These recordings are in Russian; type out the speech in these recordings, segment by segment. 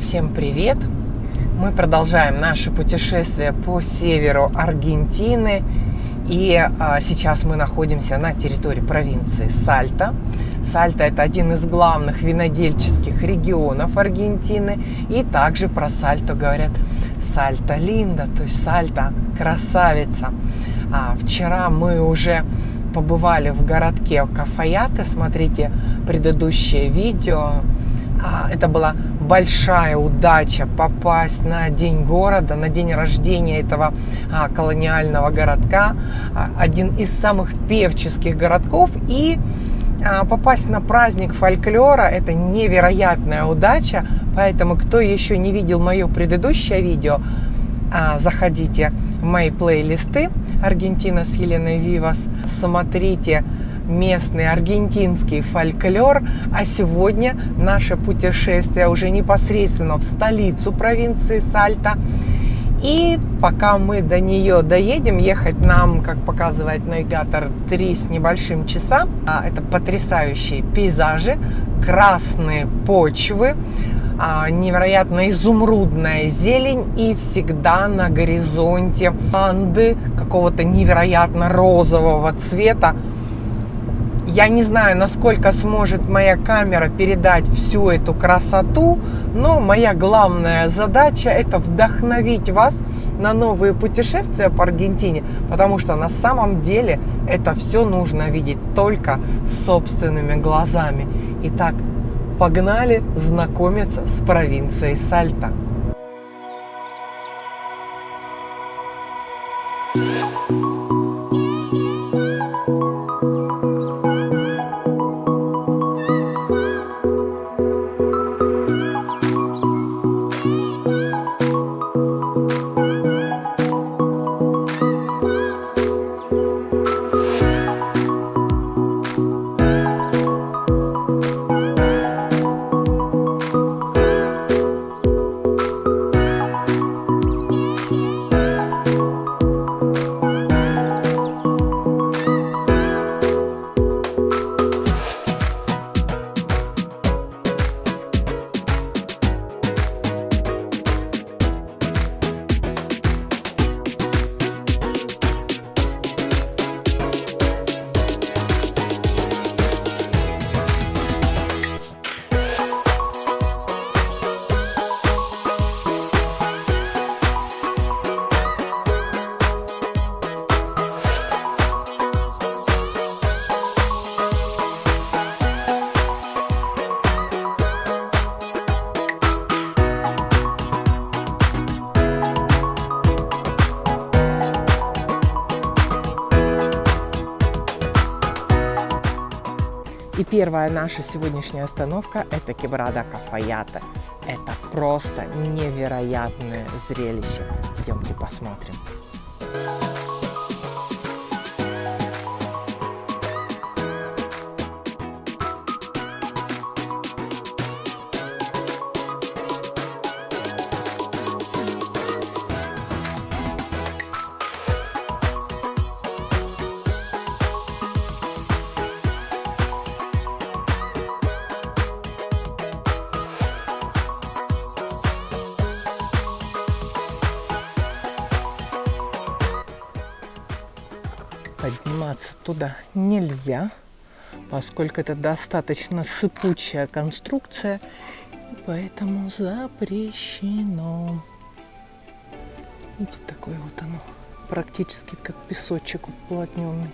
Всем привет! Мы продолжаем наше путешествие по северу Аргентины. И а, сейчас мы находимся на территории провинции Сальта. Сальта – это один из главных винодельческих регионов Аргентины. И также про Сальто говорят Сальта Линда, то есть Сальта – красавица. А, вчера мы уже побывали в городке Кафаяты. Смотрите предыдущее видео. А, это была большая удача попасть на день города, на день рождения этого а, колониального городка, а, один из самых певческих городков. И а, попасть на праздник фольклора – это невероятная удача. Поэтому, кто еще не видел мое предыдущее видео, а, заходите в мои плейлисты «Аргентина с Еленой Вивас», смотрите местный аргентинский фольклор, а сегодня наше путешествие уже непосредственно в столицу провинции Сальта. И пока мы до нее доедем, ехать нам, как показывает навигатор, три с небольшим часа. А, это потрясающие пейзажи, красные почвы, а, невероятно изумрудная зелень и всегда на горизонте банды какого-то невероятно розового цвета. Я не знаю, насколько сможет моя камера передать всю эту красоту, но моя главная задача это вдохновить вас на новые путешествия по Аргентине, потому что на самом деле это все нужно видеть только собственными глазами. Итак, погнали знакомиться с провинцией Сальта. И первая наша сегодняшняя остановка – это Кебрада Кафаята. Это просто невероятное зрелище. Идемте посмотрим. Подниматься туда нельзя, поскольку это достаточно сыпучая конструкция, и поэтому запрещено. Видите, такое вот оно, практически как песочек уплотненный.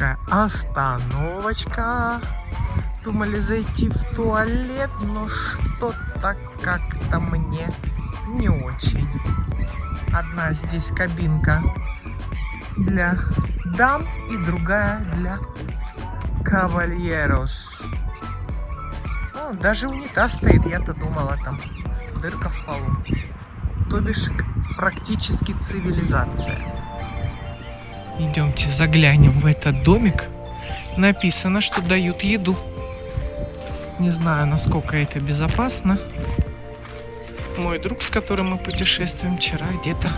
Такая остановочка. Думали зайти в туалет, но что-то как-то мне не очень. Одна здесь кабинка для дам и другая для кавальерос. О, даже унитаз стоит, я-то думала там дырка в полу. То бишь практически цивилизация. Идемте заглянем в этот домик. Написано, что дают еду. Не знаю, насколько это безопасно. Мой друг, с которым мы путешествуем вчера, где-то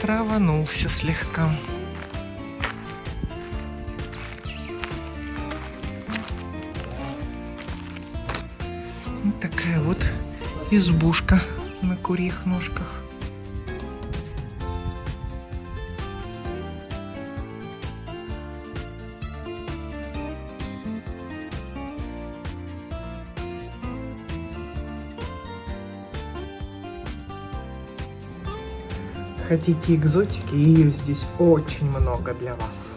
траванулся слегка. Вот такая вот избушка на курьих ножках. Хотите экзотики, ее здесь очень много для вас.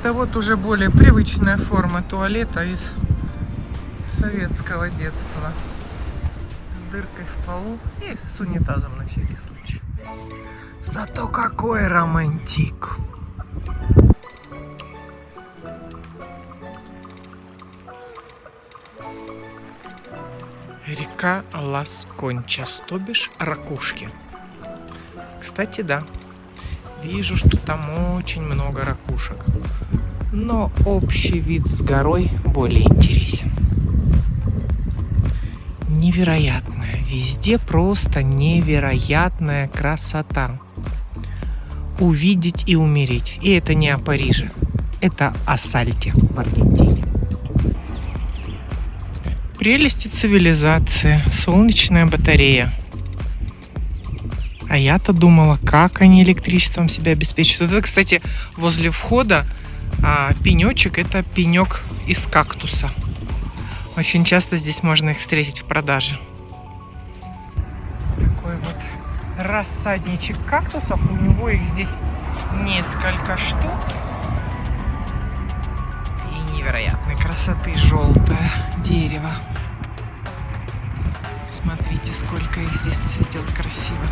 Это вот уже более привычная форма туалета из советского детства. С дыркой в полу и с унитазом на всякий случай. Зато какой романтик! Река Лас-Кончас, то бишь ракушки. Кстати, да, вижу, что там очень много ракушек. Но общий вид с горой более интересен. невероятная. Везде просто невероятная красота. Увидеть и умереть. И это не о Париже. Это о Сальте в Аргентине. Прелести цивилизации. Солнечная батарея. А я-то думала, как они электричеством себя обеспечивают. Это, кстати, возле входа а, пенечек. Это пенек из кактуса. Очень часто здесь можно их встретить в продаже. Такой вот рассадничек кактусов. У него их здесь несколько штук. И невероятной красоты желтое дерево. Смотрите, сколько их здесь цветет красиво.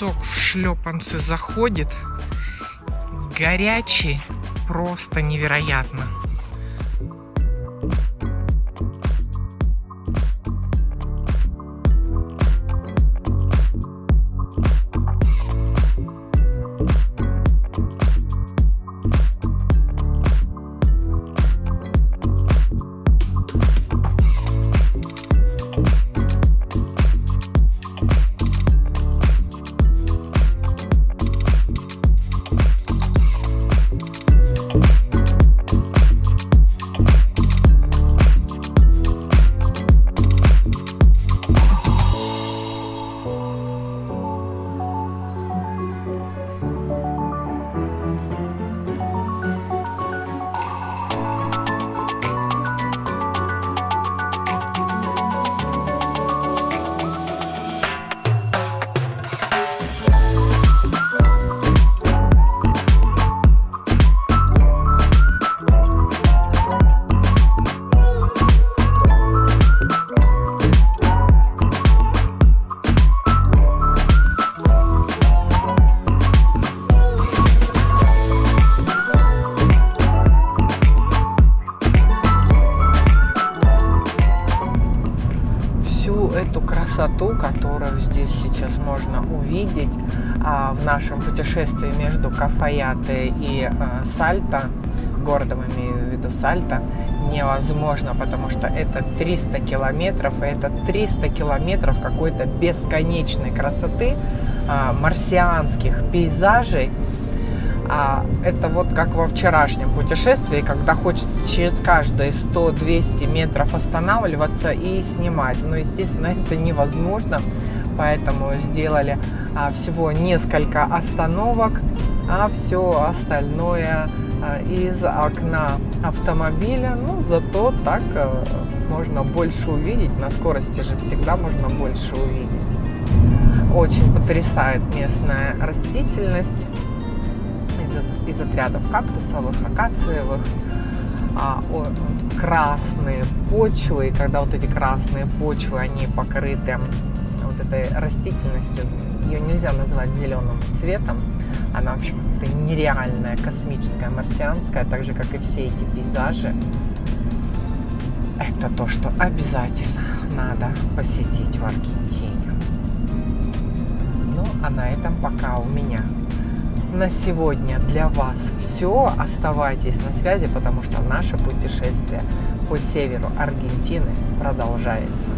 Песок в шлепанцы заходит. Горячий, просто невероятно. Красоту, которую здесь сейчас можно увидеть а, в нашем путешествии между Кафаяте и а, Сальто, городом имею в виду Сальто, невозможно, потому что это 300 километров, и это 300 километров какой-то бесконечной красоты, а, марсианских пейзажей, а это вот как во вчерашнем путешествии, когда хочется через каждые 100-200 метров останавливаться и снимать. Но, естественно, это невозможно, поэтому сделали а, всего несколько остановок, а все остальное а, из окна автомобиля. Ну, зато так а, можно больше увидеть. На скорости же всегда можно больше увидеть. Очень потрясает местная растительность из, отрядов кактусовых, акациевых, а, о, красные почвы, и когда вот эти красные почвы, они покрыты вот этой растительностью, ее нельзя назвать зеленым цветом, она, в общем, это нереальная, космическая, марсианская, так же, как и все эти пейзажи. Это то, что обязательно надо посетить в Аргентине. Ну, а на этом пока у меня на сегодня для вас все. Оставайтесь на связи, потому что наше путешествие по северу Аргентины продолжается.